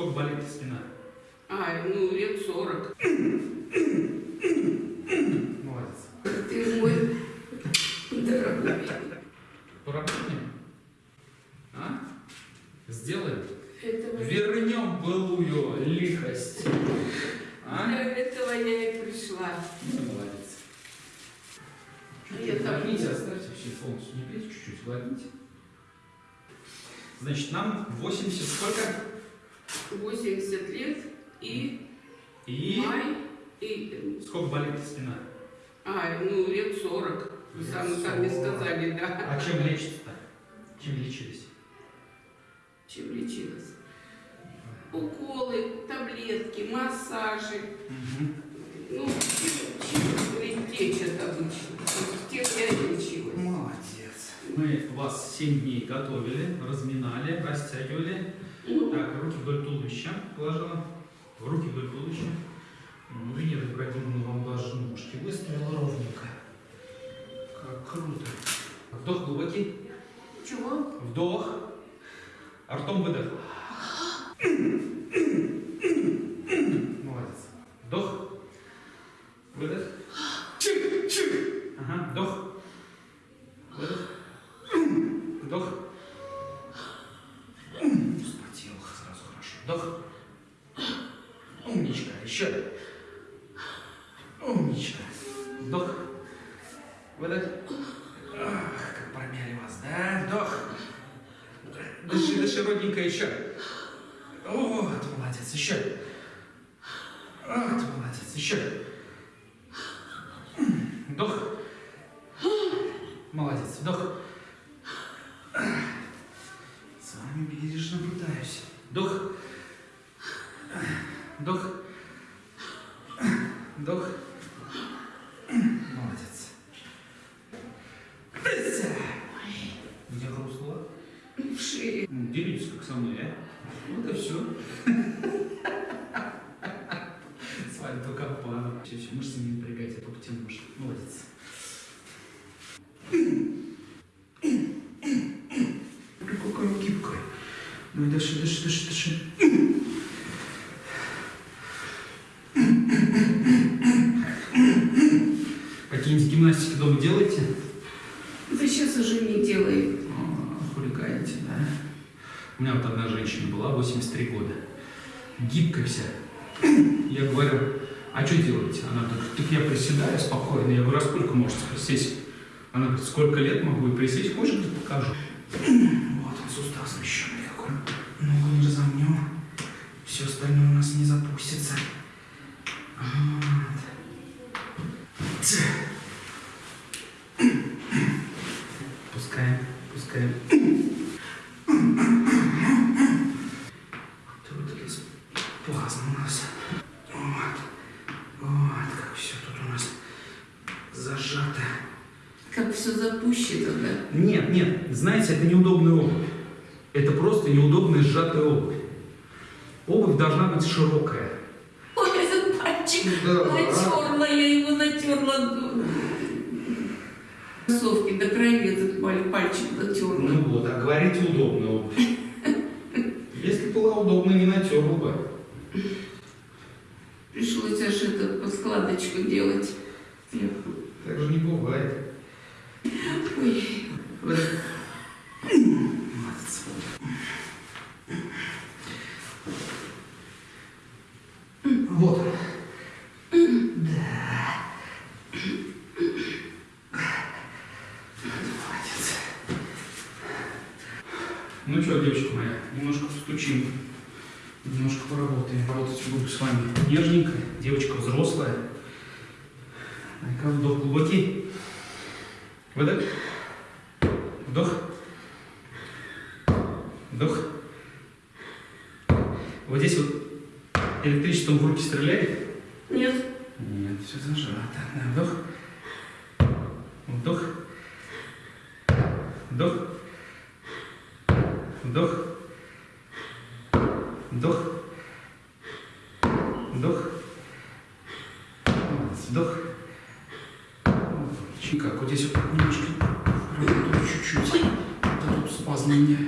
Сколько болит спина? А, ну, лет 40. Молодец. Ты мой дорогой. Поработаем? А? Сделаем? Этого, Вернем былую лихость. А? для этого я и пришла. Ну, молодец. Я там- Гладните, оставьте все полностью. Не пейте, чуть-чуть гладните. Значит, нам 80 сколько? 80 лет и И май, и... сколько болит спина? А, ну, лет 40. Вы Лет сами, сами 40. сказали, да. А чем лечится-то? Чем лечились? Чем лечилась? Уколы, таблетки, массажи. Ну, чем, чем лечат обычно. Тем я и лечилась. Молодец. Мы вас 7 дней готовили, разминали, растягивали. Ну, Так, руки вдоль туловища положила. Руки вдоль туловища. Ну, Венера Ибрагимовна вам даже ножки выставила ровненько. Как круто. Вдох глубокий. чего? Вдох. А ртом выдох. Еще. Вот, молодец, еще. Вот, молодец, еще. Вдох. Молодец, вдох. С вами бережно наблюдаюсь. Вдох. Вдох. Вдох. Молодец. Тыся. Где хрустнуло? Ну, Делитесь как со мной, а? Вот и все. С вами только пара. Все, все, мышцы не напрягайте, а только тянешь. Молодец. Какой он гибкой. Ну и дыши, дыши, дыши, дыши. Какие-нибудь гимнастики дома делаете? Да сейчас уже не делает. Хулиганите, да? У меня вот одна женщина была, 83 года. Гибкая вся. Я говорю, а что делаете? Она говорит, так я приседаю спокойно. Я говорю, а сколько можете присесть? Она говорит, сколько лет могу и присесть? Хочешь, говорит, покажу? Вот он, сустав смещенный какой. Ногу не разомнем. Все остальное у нас не запустится. Вот. Пускаем, пускаем. Тут есть плазма у нас. Вот. Вот, как все тут у нас зажато. Как все запущено, да? Нет, нет, знаете, это неудобная обувь. Это просто неудобная сжатая обувь. Обувь должна быть широкая. Ой, этот пальчик Да. натерла, я его натерла. Кроссовки до крови пальчик натерла. Ну вот, а говорите удобная обувь. Если была удобная, не натерла бы. Пришлось аж это по складочку делать. Так же не бывает. Ой, Ну что, девочка моя, немножко постучим. Немножко поработаем. Работать буду с вами нежненько. Девочка взрослая. Дай-ка вдох глубокий. Выдох. Вдох. Вдох. Вот здесь вот электричеством в руки стреляет? нет, Нет, все зажато. Вдох. Вдох. Вдох. Вдох. Вдох. Вдох. Вдох. Чуть как, вот здесь вот немножко работаю чуть-чуть. А тут спазм меня.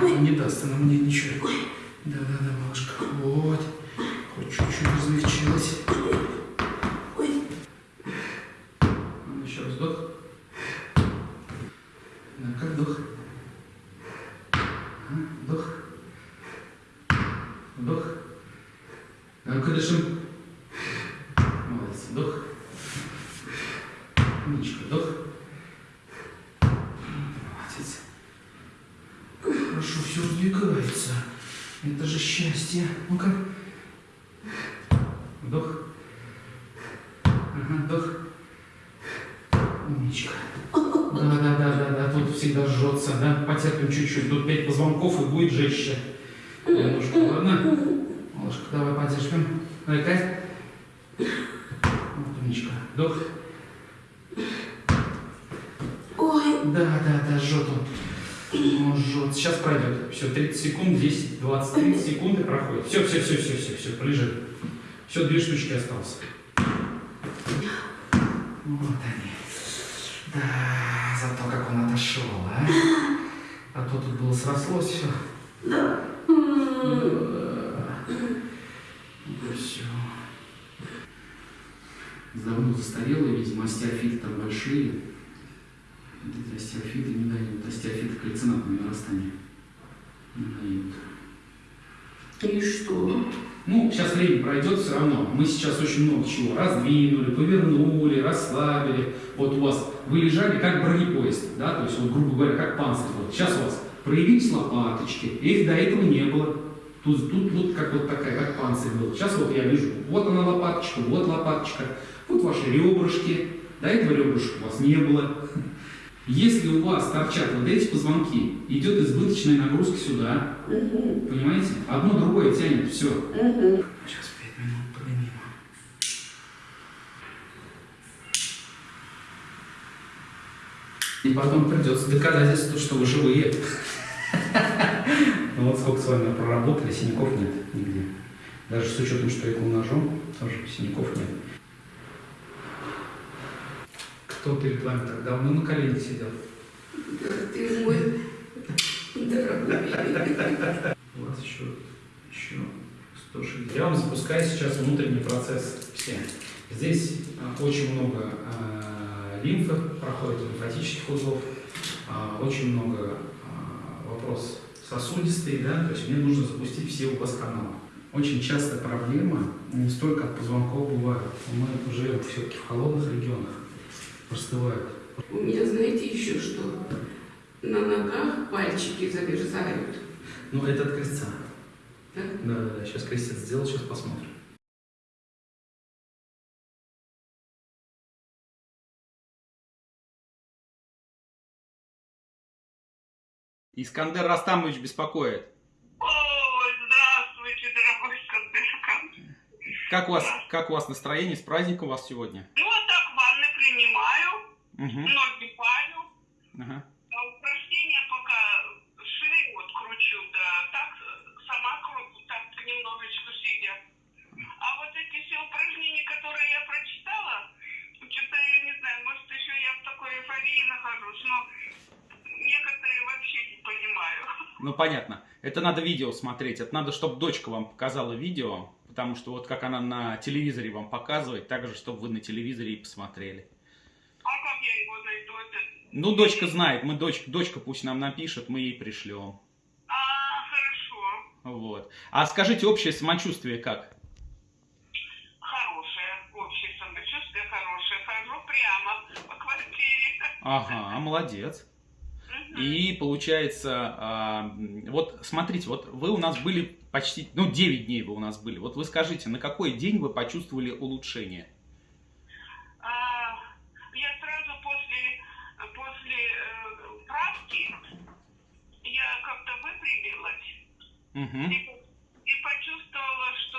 ой, Не даст она мне ничего. Да-да-да, малышка, вот. Хоть чуть-чуть размягчилась. Ну, еще раз вдох. Ну-ка, вдох. Ага, Вдох. Вдох. Ну-ка, дышим. Молодец, вдох. Умничка, вдох. Молодец. Хорошо, все сдвигается. Это же счастье. Ну-ка. Вдох. Ага, вдох. Умничка. Да, да, да, да, да, тут всегда жжется, да? Потерпим чуть-чуть. Тут пять позвонков и будет жестче. Немножко, ладно? Малышка, давай потерпим. Давай, Кать. Вот, умничка. Вдох. Ой, Да, да, да, жжет он. Он жжет. Сейчас пройдет. Все, 30 секунд, 10, 20, 30 секунд и проходит. Все, все, все, все, все, все, полежи. Все, две штучки осталось. Вот они. Да, зато как он отошел, а? А то тут было срослось все. да. все. Давно застарелые, видимо, остеофиты там большие. Вот эти остеофиты не дают. Остеофиты кальцинатное нарастание. Не дают. И что? Ну, сейчас время пройдет все равно. Мы сейчас очень много чего раздвинули, повернули, расслабили. Вот у вас вы лежали как бронепоезд, да, то есть, вот, грубо говоря, как панцирь. Вот сейчас у вас проявились лопаточки, их до этого не было. Тут, тут вот как вот такая, как панцирь был. Сейчас вот я вижу, вот она лопаточка, вот лопаточка, вот ваши ребрышки. До этого ребрышек у вас не было. Если у вас торчат вот эти позвонки, идет избыточная нагрузка сюда, Угу, понимаете? Одно другое тянет, все. угу. Сейчас пять минут поднимем. И потом придется доказательство, что вы живые. Ну вот сколько с вами проработали, синяков нет нигде. Даже с учетом, что я был ножом, тоже синяков нет. Кто перед вами так давно на колене сидел? Ты мой дорогой. У вас еще, еще 160. Я вам запускаю сейчас внутренний процесс все. Здесь а, очень много а, лимфы проходит, лимфатических узлов, а, очень много вопрос сосудистый, да, то есть мне нужно запустить все у вас каналы. Очень частая проблема, не столько от позвонков бывает, мы живем все-таки в холодных регионах, простывают. У меня, знаете, еще что? На ногах пальчики замерзают. Ну, это от крестца. Да? Да, да, да, сейчас крестец сделал, сейчас посмотрим. Искандер Растамович беспокоит. Ой, здравствуйте, дорогой Скандерка. Как у вас, как у вас настроение? С праздником вас сегодня? Ну, вот так ванны принимаю, Угу. ноги парю, Ага. а упражнения пока шею вот кручу, да, так сама кручу, так немножечко сидя. А вот эти все упражнения, которые я прочитала, что-то я не знаю, может еще я в такой эйфории нахожусь, но некоторые вообще не понимаю. Ну, понятно. Это надо видео смотреть. Это надо, чтобы дочка вам показала видео. Потому что вот как она на телевизоре вам показывает, так же, чтобы вы на телевизоре и посмотрели. А как я его найду? Это... Ну, дочка знает. Мы дочка, дочка пусть нам напишет, мы ей пришлем. А, хорошо. Вот. А скажите, общее самочувствие как? Хорошее, общее самочувствие хорошее. Хожу прямо по квартире. Ага, молодец. И получается, а, вот смотрите, вот вы у нас были почти, ну 9 дней вы у нас были. Вот вы скажите, на какой день вы почувствовали улучшение? А, я сразу после, после э, правки я как-то выпрямилась Мгм. и, и почувствовала, что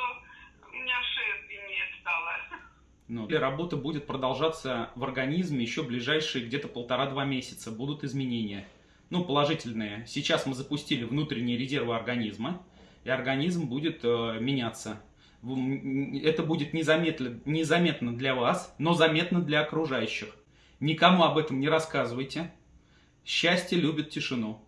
у меня шея длиннее стала. Ну, и работа будет продолжаться в организме еще ближайшие где-то полтора-два месяца. Будут изменения. Ну, положительные. Сейчас мы запустили внутренние резервы организма, и организм будет э, меняться. Это будет незаметно, незаметно для вас, но заметно для окружающих. Никому об этом не рассказывайте. Счастье любит тишину.